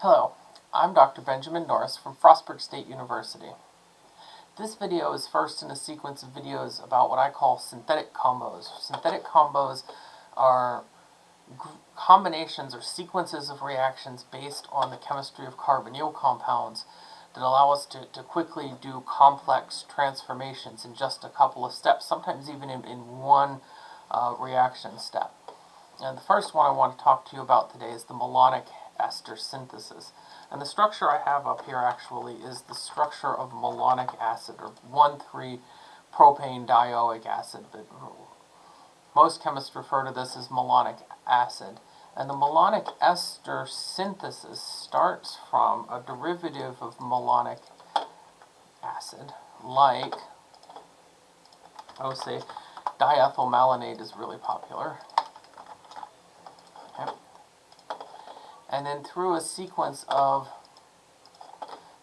Hello, I'm Dr. Benjamin Norris from Frostburg State University. This video is first in a sequence of videos about what I call synthetic combos. Synthetic combos are combinations or sequences of reactions based on the chemistry of carbonyl compounds that allow us to, to quickly do complex transformations in just a couple of steps, sometimes even in, in one uh, reaction step. And the first one I want to talk to you about today is the malonic ester synthesis. And the structure I have up here actually is the structure of malonic acid, or 1,3-propane dioic acid. But most chemists refer to this as malonic acid. And the malonic ester synthesis starts from a derivative of malonic acid, like, I would say, diethyl malonate is really popular. And then through a sequence of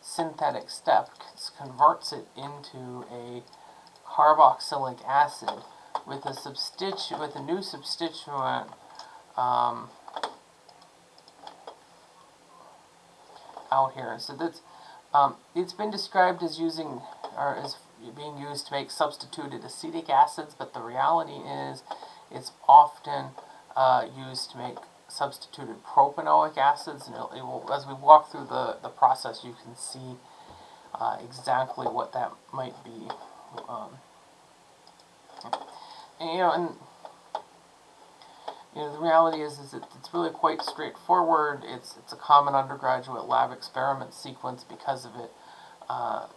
synthetic steps, converts it into a carboxylic acid with a substitu with a new substituent um, out here. So that's um, it's been described as using or as being used to make substituted acetic acids, but the reality is it's often uh, used to make substituted propanoic acids, and it, will, as we walk through the, the process, you can see uh, exactly what that might be. Um, and, you know, and you know, the reality is, is it, it's really quite straightforward. It's, it's a common undergraduate lab experiment sequence because of it. Uh,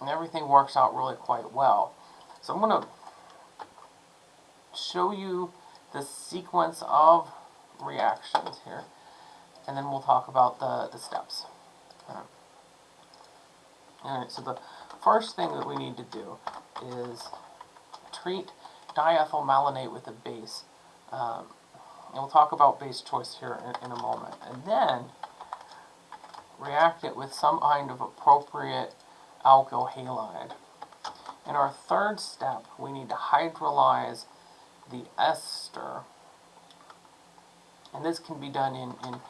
and everything works out really quite well. So I'm going to show you the sequence of reactions here, and then we'll talk about the, the steps. Alright, All right, so the first thing that we need to do is treat diethyl malonate with a base. Um, and we'll talk about base choice here in, in a moment. And then react it with some kind of appropriate alkyl halide. In our third step, we need to hydrolyze the ester. And this can be done in, in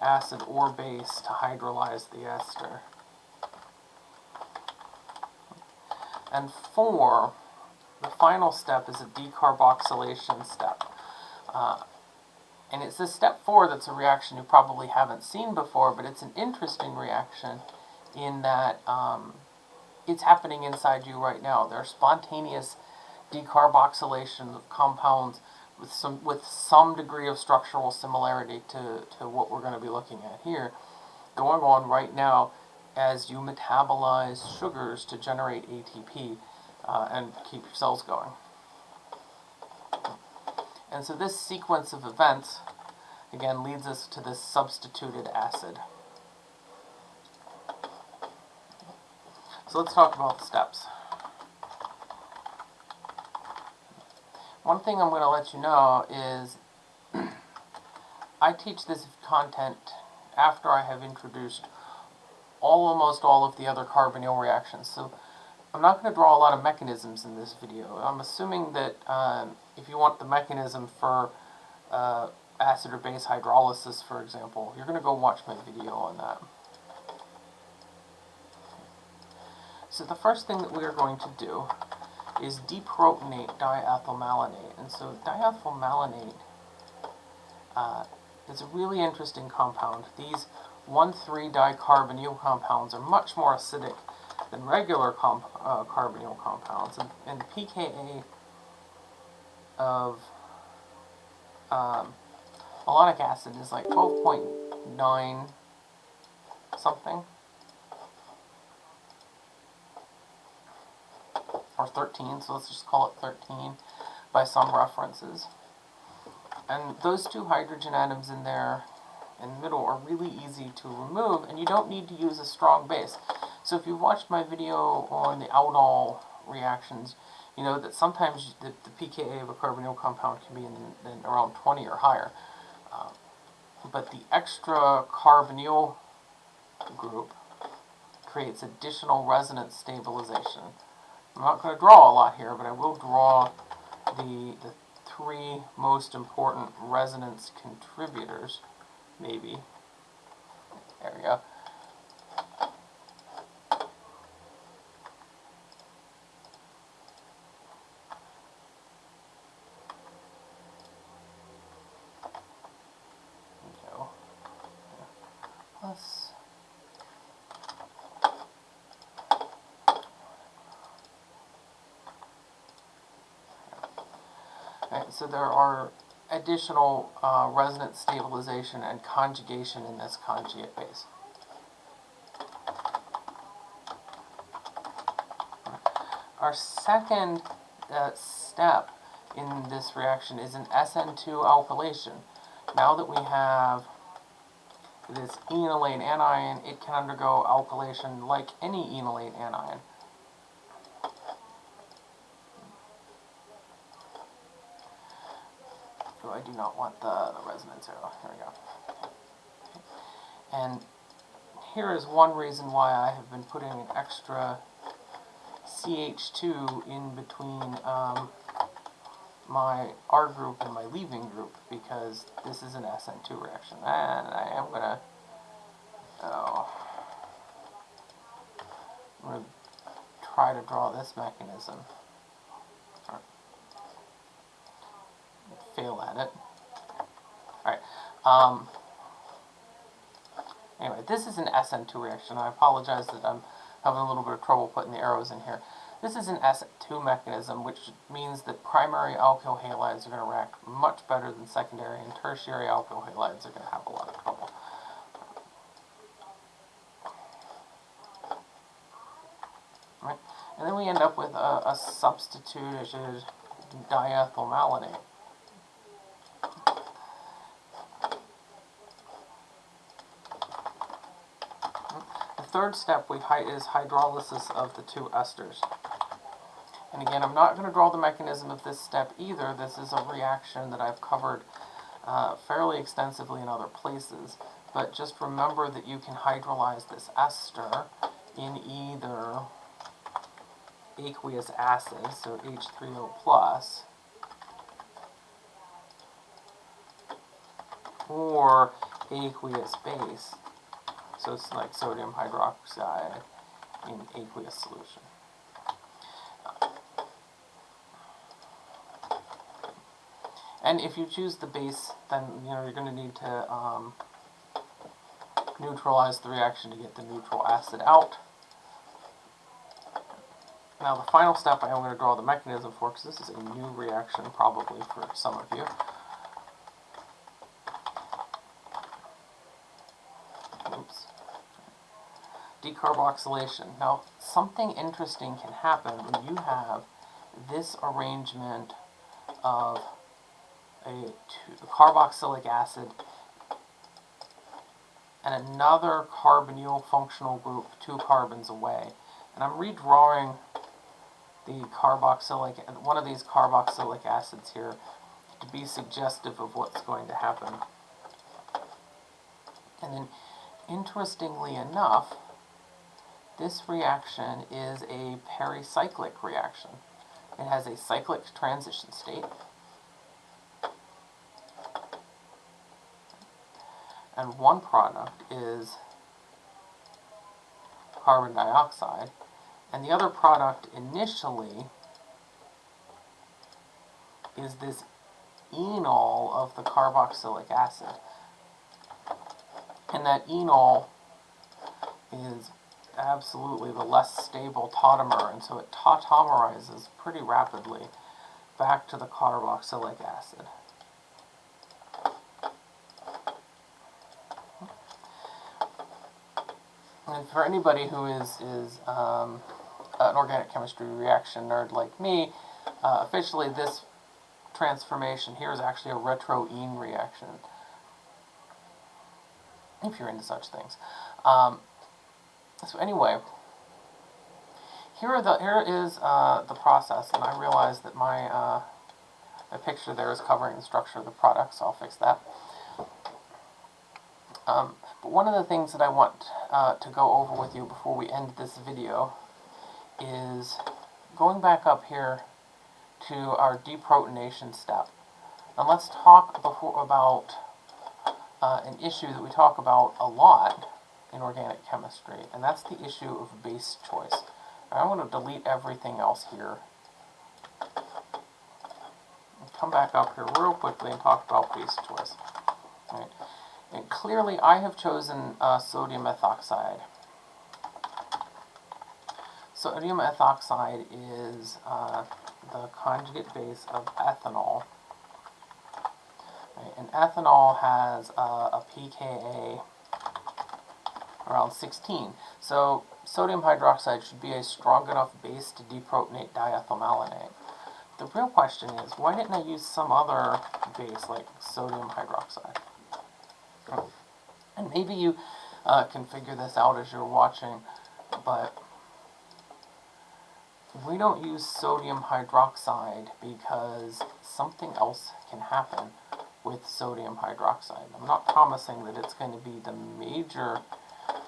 acid or base to hydrolyze the ester. And four, the final step is a decarboxylation step. Uh, and it's this step four that's a reaction you probably haven't seen before, but it's an interesting reaction in that um, it's happening inside you right now. There are spontaneous decarboxylation of compounds with some with some degree of structural similarity to, to what we're going to be looking at here going on right now as you metabolize sugars to generate ATP uh, and keep your cells going. And so this sequence of events, again, leads us to this substituted acid. So let's talk about the steps. One thing I'm going to let you know is I teach this content after I have introduced all, almost all of the other carbonyl reactions. So I'm not going to draw a lot of mechanisms in this video. I'm assuming that um, if you want the mechanism for uh, acid or base hydrolysis, for example, you're going to go watch my video on that. So the first thing that we are going to do is deprotonate diethyl malonate. And so diethyl malonate uh, is a really interesting compound. These 1,3-dicarbonyl compounds are much more acidic than regular comp uh, carbonyl compounds. And, and, the pKa of um, malonic acid is like 12.9 something. 13, so let's just call it 13 by some references. And those two hydrogen atoms in there in the middle are really easy to remove, and you don't need to use a strong base. So if you've watched my video on the aldol reactions, you know that sometimes the, the pKa of a carbonyl compound can be in, in around 20 or higher. Uh, but the extra carbonyl group creates additional resonance stabilization. I'm not going to draw a lot here, but I will draw the, the three most important resonance contributors, maybe. There we go. go. Plus. So there are additional uh, resonance stabilization and conjugation in this conjugate base. Our second uh, step in this reaction is an SN2 alkylation. Now that we have this enolate anion, it can undergo alkylation like any enolate anion. Oh, I do not want the, the resonance arrow. Here we go. And here is one reason why I have been putting an extra CH2 in between um, my R group and my leaving group because this is an SN2 reaction. And I am going to, oh, I'm going to try to draw this mechanism. Fail at it. Alright, um, anyway, this is an SN2 reaction. I apologize that I'm having a little bit of trouble putting the arrows in here. This is an SN2 mechanism, which means that primary alkyl halides are going to react much better than secondary, and tertiary alkyl halides are going to have a lot of trouble. Right? And then we end up with a, a substituted diethyl malonate. The third step we is hydrolysis of the two esters. And again, I'm not going to draw the mechanism of this step either. This is a reaction that I've covered uh, fairly extensively in other places. But just remember that you can hydrolyze this ester in either aqueous acid, so H3O+, plus, or aqueous base, so it's like sodium hydroxide in aqueous solution. And if you choose the base, then you know you're going to need to um, neutralize the reaction to get the neutral acid out. Now the final step I am going to draw the mechanism for, because this is a new reaction probably for some of you. Decarboxylation. Now something interesting can happen when you have this arrangement of a, carboxylic acid and another carbonyl functional group two carbons away. And I'm redrawing the carboxylic, one of these carboxylic acids here to be suggestive of what's going to happen. And then, interestingly enough, this reaction is a pericyclic reaction. It has a cyclic transition state. and one product is carbon dioxide, and the other product initially is this enol of the carboxylic acid. And that enol is absolutely the less stable tautomer, and so it tautomerizes pretty rapidly back to the carboxylic acid. And for anybody who is, is um, an organic chemistry reaction nerd like me, uh, officially this transformation here is actually a retro-ene reaction. If you're into such things. Um, so anyway, here the here is uh, the process, and I realize that my uh, picture there is covering the structure of the product, so I'll fix that. Um, but one of the things that I want uh, to go over with you before we end this video is going back up here to our deprotonation step. And let's talk before about uh, an issue that we talk about a lot, in organic chemistry, and that's the issue of base choice. I'm going to delete everything else here. Come back up here real quickly and talk about base choice. And clearly I have chosen uh, sodium methoxide. Sodium ethoxide is uh, the conjugate base of ethanol. Right. And ethanol has uh, a pKa around 16. So sodium hydroxide should be a strong enough base to deprotonate diethylmalonate. The real question is, why didn't I use some other base like sodium hydroxide? And maybe you uh, can figure this out as you're watching, but we don't use sodium hydroxide because something else can happen with sodium hydroxide. I'm not promising that it's going to be the major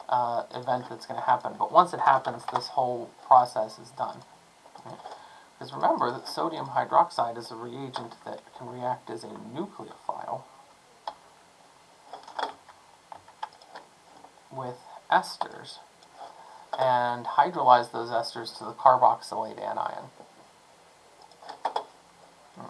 uh, event that's going to happen. But once it happens, this whole process is done. Because remember that sodium hydroxide is a reagent that can react as a nucleophile with esters and hydrolyze those esters to the carboxylate anion. Hmm.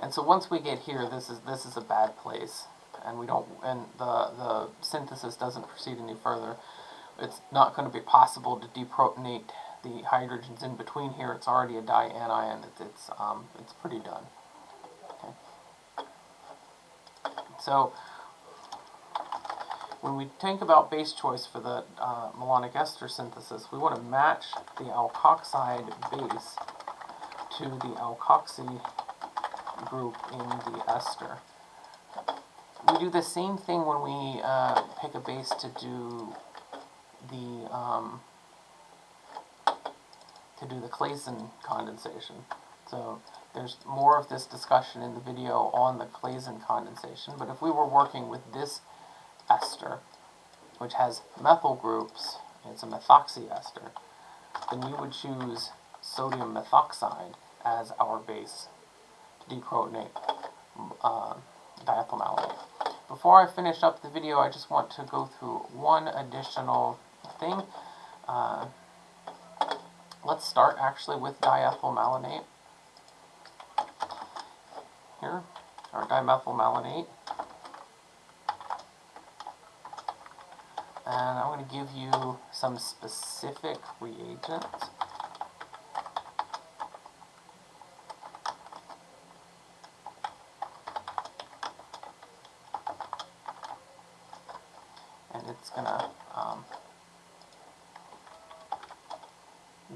And so once we get here, this is this is a bad place and we don't, and the, the synthesis doesn't proceed any further, it's not going to be possible to deprotonate the hydrogens in between here. It's already a dianion. It's it's um, it's pretty done. Okay. So when we think about base choice for the uh, malonic ester synthesis, we want to match the alkoxide base to the alkoxy group in the ester we do the same thing when we uh, pick a base to do the um, to do the Claisen condensation. So there's more of this discussion in the video on the Claisen condensation, but if we were working with this ester, which has methyl groups, it's a methoxy ester, then we would choose sodium methoxide as our base to deprotonate uh, diethylmalonate. Before I finish up the video, I just want to go through one additional thing. Uh, let's start actually with diethylmalonate. Here, or dimethylmalonate. And I'm going to give you some specific reagents. it's going to um,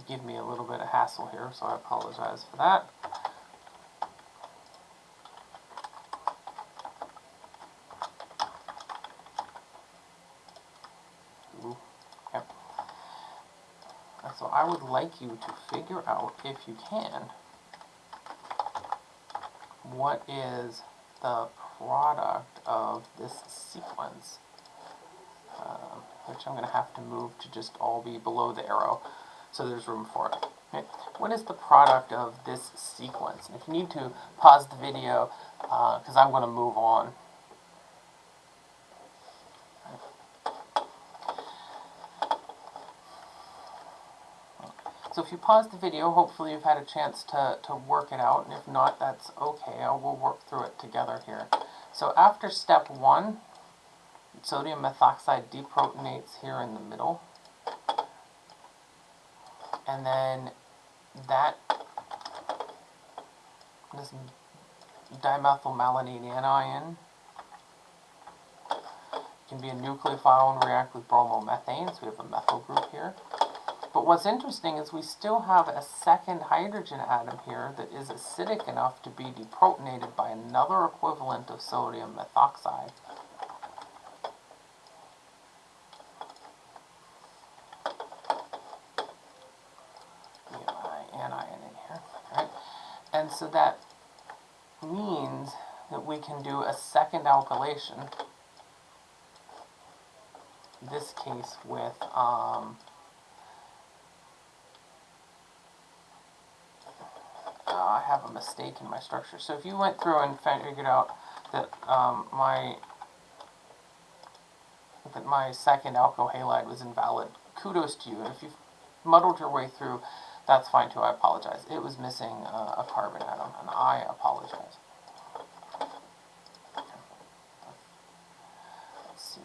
give me a little bit of hassle here, so I apologize for that. Ooh, okay. So I would like you to figure out, if you can, what is the product of this sequence uh, which I'm going to have to move to just all be below the arrow, so there's room for it. What is the product of this sequence? And if you need to, pause the video, because uh, I'm going to move on. So if you pause the video, hopefully you've had a chance to, to work it out, and if not, that's okay. I will work through it together here. So after step one, sodium methoxide deprotonates here in the middle. And then that this dimethylmalonate anion can be a nucleophile and react with bromomethane, so we have a methyl group here. But what's interesting is we still have a second hydrogen atom here that is acidic enough to be deprotonated by another equivalent of sodium methoxide. And so that means that we can do a second alkylation, this case with um, uh, I have a mistake in my structure. So if you went through and figured out that um, my that my second alkyl halide was invalid. Kudos to you. And if you've muddled your way through, that's fine too. I apologize. It was missing uh, a carbon atom, and I apologize. Let's see.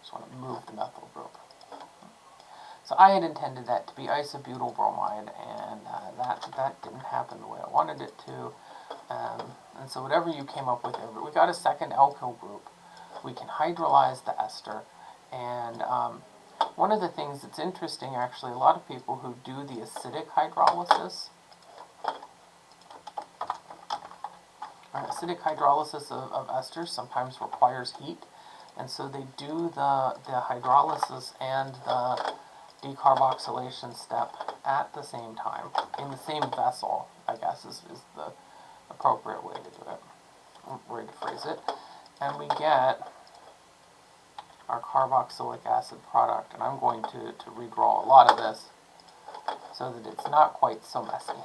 Just want to move the methyl group. So I had intended that to be isobutyl bromide, and uh, that that didn't happen the way I wanted it to. Um, and so whatever you came up with, we got a second alkyl group. We can hydrolyze the ester, and um, one of the things that's interesting, actually, a lot of people who do the acidic hydrolysis, acidic hydrolysis of, of esters sometimes requires heat, and so they do the, the hydrolysis and the decarboxylation step at the same time, in the same vessel, I guess is, is the appropriate way to do it, way to phrase it. And we get our carboxylic acid product, and I'm going to, to redraw a lot of this so that it's not quite so messy.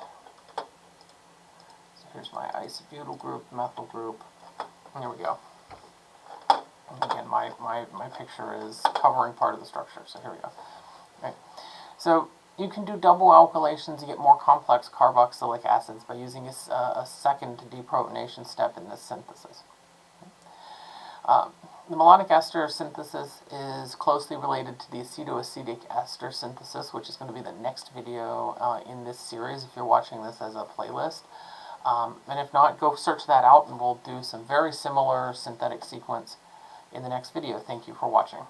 So here's my isobutyl group, methyl group, and here we go. And again, my, my, my picture is covering part of the structure, so here we go. Right. So you can do double alkylations to get more complex carboxylic acids by using a, a second deprotonation step in this synthesis. Um, the malonic ester synthesis is closely related to the acetoacetic ester synthesis, which is going to be the next video uh, in this series if you're watching this as a playlist. Um, and if not, go search that out and we'll do some very similar synthetic sequence in the next video. Thank you for watching.